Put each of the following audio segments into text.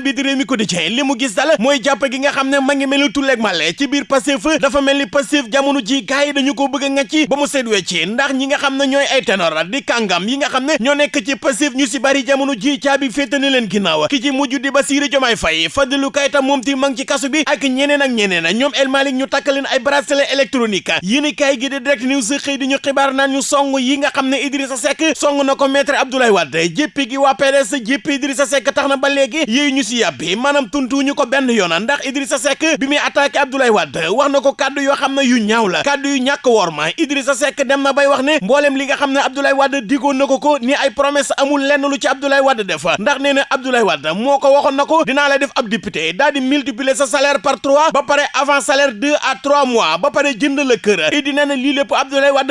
bi di réew mi quotidien li mu gis dal mooy jàpp gi nga xam ne ma ngi mel ni tulleeg màlle ci biir Pastef. Dafa mel ni Pastef jamono ji gars yi dañu ko bëgg ba mu wecci ndax ñi nga ne ay ténor di kàngam yi nga ne nekk ci Pastef ñu si bari jamono ji caabi féete na leen ginnaaw. Ki ci mujj di Bassirou Diomaye Faye Fadilou Keita moom ti mang ci kasu bi ak ñeneen ak ñeneen. Ñoom El Malick ñu takk leen ay bracelet électronique. Yéen kaay gi di Direct News xëy di ñu xibaar naan ñu song yi nga Idrissa Seck song na ko maître Abdoulaye Wade. Jéppi gi waa PDS jéppi Idrissa Seck tax na ba ñu si yàbbi maanaam tuntuwuñu ko benn yoon ndax Idrissa Seck bi muy attaqué Abdoulaye Wade wax na ko kàddu yoo xam ne yu ñaaw la kàddu yu ñàkk worma Idrissa Seck dem na bay wax ne mboolem li xam ne Abdoulaye Wade digoon na ko ko ni ay promesse amul lenn lu ci Abdoulaye Wade def ndax nee na Abdoulaye moo ko waxoon na ko dinaa la def ab député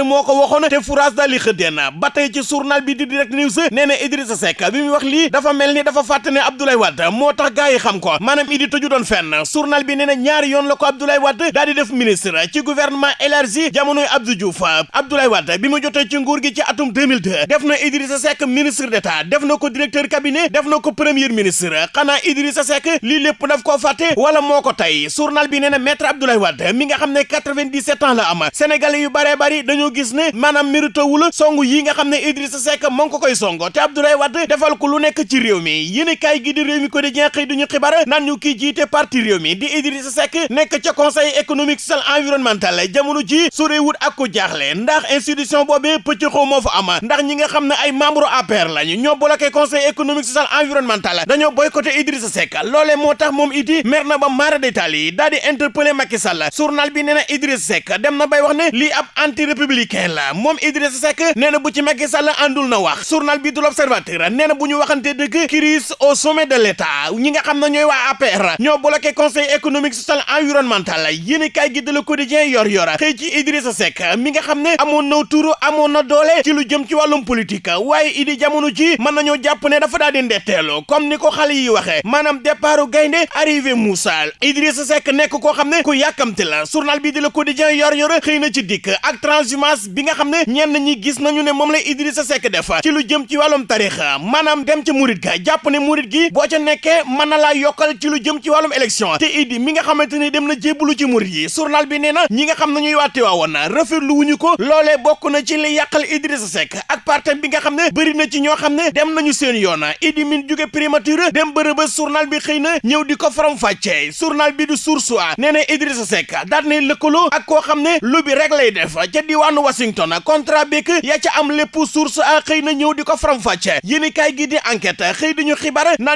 moo ko waxoon te fourage daal di tey ci journal bi di Direct News nee na Idrissa Seck bi muy wax tax gaa yi xam ko maanaam idi tëju doon fenn journal bi nee na yoon la Abdoulaye Wade daal di def ministre ci gouvernement élargi jamonoy Abdou Diouf. Abdoulaye Wade bi mu jotee ci nguur gi ci atum 2002 def Idrissa Seck ministre d'État def ko directeur cabinet def ko premier ministre. Xanaa Idrissa Seck lii lépp daf koo fàtte wala moo ko tey? Journal bi nee maître Abdoulaye Wade mi nga xam ne 97 ans la am sénégalais yu baree bari dañoo gis ne maanaam méritowul song yi nga xam Idrissa Seck moo ko koy songo te Abdoulaye Wade defal ko lu nekk ci réew mi. Yéen kaay gi di réew mi ko di xëy duñu xibaar naan ñu kii jiite parti réew mi di Idrissa Seck nekk ca conseil économique social environnemental jamono ji sorewut ak ko jaaxle ndax institution boobee moo fa am ndax ñi nga xam ne ay membre APR lañu ñoo bloqué conseil économique social environnemental dañoo boycotté Idrissa Seck loolee moo tax moom iti mer na ba maara détail yi di interpellé Macky Sall journal bi nee na Idrissa Seck dem na bay wax ne lii ab anti républicain la moom Idrissa Seck nee na bu ci Macky Sall àndul na wax journal bi du l'Observateur nee na bu ñu crise au sommet de l'État ñi nga xam ne ñooy waa APR ñoo bloqué conseil économique social environnemental. Yéen kay gi de Le Quotidien yor yor xëy ci Idrissa Seck mi nga xam ne amoon na turu amoon na doole ci lu jëm ci wàllum politique. Waaye idi jamono ji mën nañoo jàpp ne dafa daal di ndetteelu comme ni ko yi waxee maanaam départu gaynde arrivé Moussa. Idrissa Seck nekk koo xam ne ku la. Journal bi di Le Quotidien yor yor xëy na ci dikk ak transhumance bi nga xam ne ñenn ñi gis nañu ne moom la Idrissa Seck def ci lu jëm ci wàllum tarixa. Maanaam dem ci murit ga jàpp ne murit gi boo ca mën na laa yokkal ci lu jëm ci wàllum élection te idi mi nga xamante ni dem na jébbalu ci murit yi journal bi nee na ñi nga xam ne ñuy waate waawoon na rafetlu wuñu ko loolee bokk na ci li yàqal Idrissa Seck ak partem bi nga bëri na ci ñoo xam ne dem nañu seen yoon idi min jóge primature dem bërëba journal bi xëy na ñëw di ko faram fàccee journal bi du Source A nee Idrissa Seck daal ne lëkkaloo ak koo xam lu bi rek lay def ca diwaanu Washington contrat beek ya ca am lépp Source A xëy na ñëw di ko faram fàccee yéeni kaay gi di enquête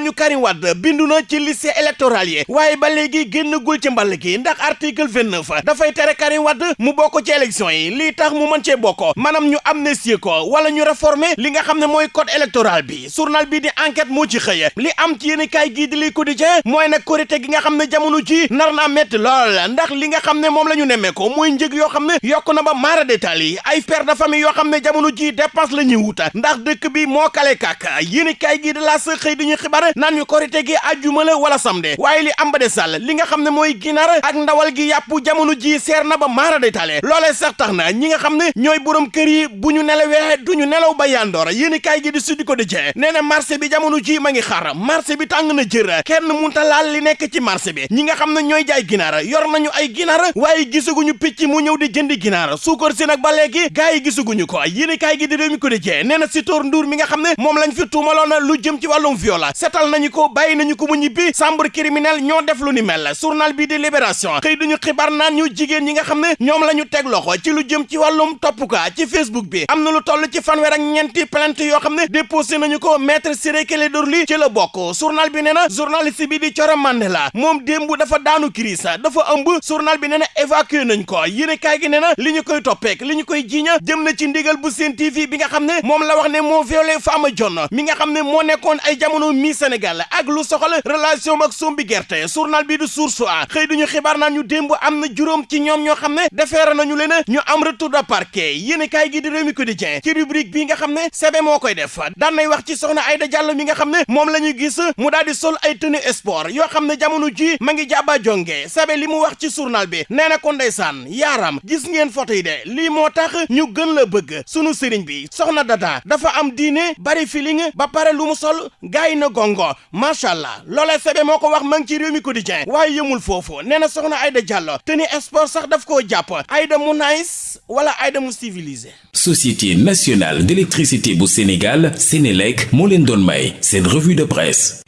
ñu Karim Wade bindu na ci liste électorale yi. Waaye ba léegi génnagul ci mball gi ndax article 29 dafay tere Karim Wade mu bokk ci élection yi. Lii tax mu mën cee bokk. Maanaam ñu amnistie ko wala ñu réformer li nga xam ne mooy code électoral bi. Journal bi di enquête moo ci xëye li am ci yéen kaay gii di li quotidien mooy nag korité gi nga xam ne jamono ji nar naa lool. Ndax li nga xam ne moom la ñu nemmee ko mooy njëg yoo xam ne yokk na ba maara détail yi. Ay père de famille yoo xam ne jamono ji dépense la ñuy wuta ndax dëkk bi moo kale kàkk. Yéen kaay gii di la sa xëy di ñu xibaar naan ñu korité gi àjjuma la wala samedi. Waaye li am ba de sàll li nga xam ne mooy ginaar ak ndawal gi yàpp jamono ji seer na ba maara tale. Loolee sax tax na ñi nga xam ne ñooy borom kër yi bu ñu nelawee du ñu nelaw ba yandoor. Yéen kaay gi di Sud Quotidien nee na marché bi jamono ji ma ngi xar marché bi tàng na jër. Kenn munta laal li nekk ci marché bi. Ñi nga xam ne ñooy jaay ginaar yor nañu ay ginaar waaye gisaguñu picc mu ñëw di jëndi ginaar. Suukar si nag ba léegi gars yi gisaguñu ko. Yéen kaay gi di Rewmi Quotidien nee na Sitor Ndour mi nga xam ne moom lañ fi tuumaloon lu jëm ci wàllum viol. Setal nañu ko bàyyi nañu ko mu ñibbi chambre criminelle ñoo def lu ni mel journal bi di Libération xëy duñu xibaar naan ñu jigéen ñi nga xam ne ñoom la ñu teg loxo ci lu jëm ci wàllum topp ka ci Facebook bi am na lu toll ci fanweer ak ñeenti plainte yoo xam ne déposé nañu ko maître Ciré Clédor ci la bokk journal bi nee na journaliste bi di Thioro Mandela moom démb dafa daanu crise dafa ëmb journal bi nee na évacué nañ ko yéene kaay gi nee na li koy toppeek li ñu koy jiiña jëm na ci ndigal bu Sen TV bi nga xam ne moom la wax ne moo violé Fama Dione mi nga xam ne moo ay jamono mi Sénégal ak lu soxal relation ak sombi gerte. Journal bi du Source A. Xëy duñu xibaar naan ñu démb am na ci ñoom ñoo xam ne defeere nañu leen ñu am retour de parquet. Yéen kaay gi di Rewmi Quotidien. Ci rubrique bi nga xam ne moo koy def. Daan nay wax ci soxna Aïda Diallo mi nga xam ne moom gis mu daal di sol ay tenue sport yoo xam ne jamono ji ma ngi jàbba jonge. Sebe li mu wax ci journal bi nee na ko ndeysaan yaaram gis ngeen photo yi moo tax ñu gën la bëgg. Sunu sëriñ bi soxna dada dafa am diine bari feeling ba pare lu mu sol gaay na gongo macha allah loolee sebe moo ko wax ma ngi ci Rewmi Quotidien. Waaye yëmul foofu. Nee na soxna Aïda Diallo tenue sport sax daf koo jàpp. Aïda mu nice wala Aïda mu civilisé? Société nationale d'électricité bu Sénégal Sénélec moo leen doon may seen revue de presse